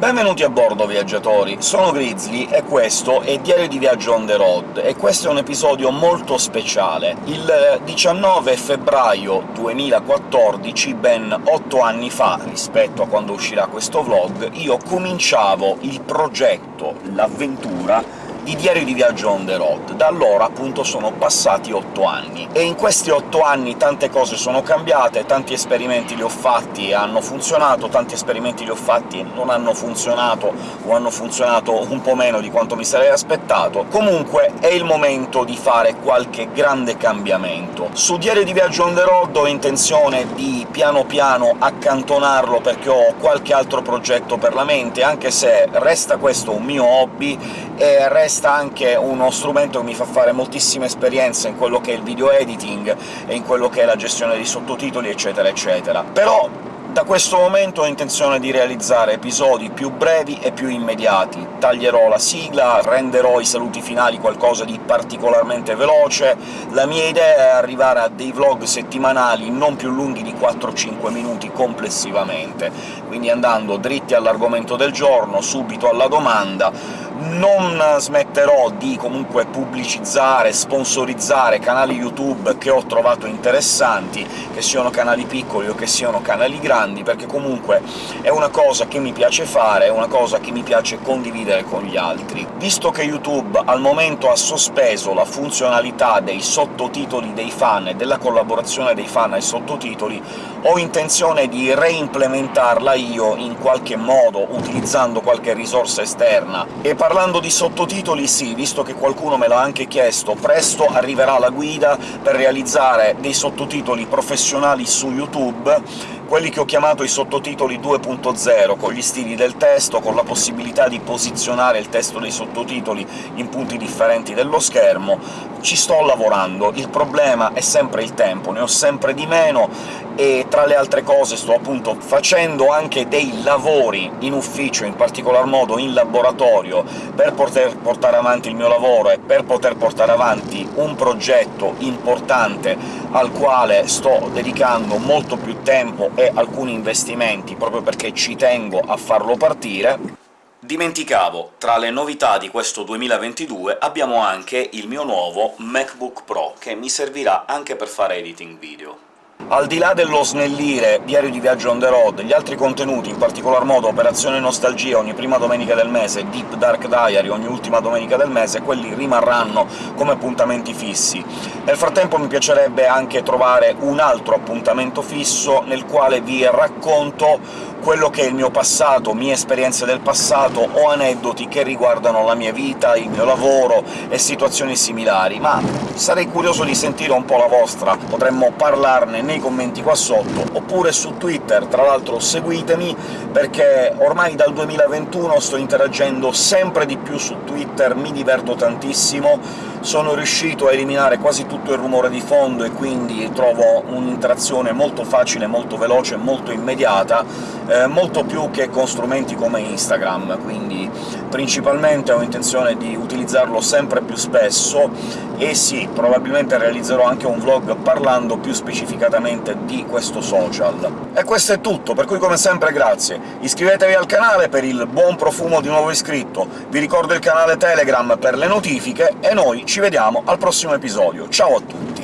Benvenuti a bordo, viaggiatori! Sono Grizzly e questo è Diario di Viaggio on the road, e questo è un episodio molto speciale. Il 19 febbraio 2014, ben otto anni fa rispetto a quando uscirà questo vlog, io cominciavo il progetto, l'avventura di Diario di Viaggio on the road. Da allora, appunto, sono passati otto anni, e in questi otto anni tante cose sono cambiate, tanti esperimenti li ho fatti e hanno funzionato, tanti esperimenti li ho fatti e non hanno funzionato, o hanno funzionato un po' meno di quanto mi sarei aspettato. Comunque è il momento di fare qualche grande cambiamento. Su Diario di Viaggio on the road ho intenzione di piano piano accantonarlo perché ho qualche altro progetto per la mente, anche se resta questo un mio hobby e resta anche uno strumento che mi fa fare moltissime esperienze in quello che è il video editing e in quello che è la gestione dei sottotitoli, eccetera eccetera. Però da questo momento ho intenzione di realizzare episodi più brevi e più immediati. Taglierò la sigla, renderò i saluti finali qualcosa di particolarmente veloce. La mia idea è arrivare a dei vlog settimanali non più lunghi di 4-5 minuti complessivamente, quindi andando dritti all'argomento del giorno, subito alla domanda, non smetterò di comunque pubblicizzare, sponsorizzare canali YouTube che ho trovato interessanti, che siano canali piccoli o che siano canali grandi, perché comunque è una cosa che mi piace fare, è una cosa che mi piace condividere con gli altri. Visto che YouTube al momento ha sospeso la funzionalità dei sottotitoli dei fan e della collaborazione dei fan ai sottotitoli, ho intenzione di reimplementarla io in qualche modo, utilizzando qualche risorsa esterna, e parlando di sottotitoli sì, visto che qualcuno me l'ha anche chiesto, presto arriverà la guida per realizzare dei sottotitoli professionali su YouTube, quelli che ho chiamato i sottotitoli 2.0, con gli stili del testo, con la possibilità di posizionare il testo dei sottotitoli in punti differenti dello schermo. Ci sto lavorando, il problema è sempre il tempo, ne ho sempre di meno, e tra le altre cose sto appunto facendo anche dei lavori in ufficio, in particolar modo in laboratorio, per poter portare avanti il mio lavoro e per poter portare avanti un progetto importante al quale sto dedicando molto più tempo e alcuni investimenti, proprio perché ci tengo a farlo partire. Dimenticavo, tra le novità di questo 2022 abbiamo anche il mio nuovo MacBook Pro, che mi servirà anche per fare editing video. Al di là dello snellire Diario di Viaggio on the road, gli altri contenuti, in particolar modo Operazione Nostalgia ogni prima domenica del mese, Deep Dark Diary ogni ultima domenica del mese, quelli rimarranno come appuntamenti fissi. Nel frattempo mi piacerebbe anche trovare un altro appuntamento fisso nel quale vi racconto quello che è il mio passato, mie esperienze del passato o aneddoti che riguardano la mia vita, il mio lavoro e situazioni similari, ma sarei curioso di sentire un po' la vostra, potremmo parlarne nei commenti qua sotto, oppure su Twitter, tra l'altro seguitemi, perché ormai dal 2021 sto interagendo sempre di più su Twitter, mi diverto tantissimo, sono riuscito a eliminare quasi tutto il rumore di fondo e quindi trovo un'interazione molto facile, molto veloce, molto immediata, eh, molto più che con strumenti come Instagram, quindi principalmente ho intenzione di utilizzarlo sempre più spesso, e sì, probabilmente realizzerò anche un vlog parlando più specificatamente di questo social. E questo è tutto, per cui come sempre grazie. Iscrivetevi al canale per il buon profumo di nuovo iscritto, vi ricordo il canale Telegram per le notifiche, e noi ci vediamo al prossimo episodio. Ciao a tutti!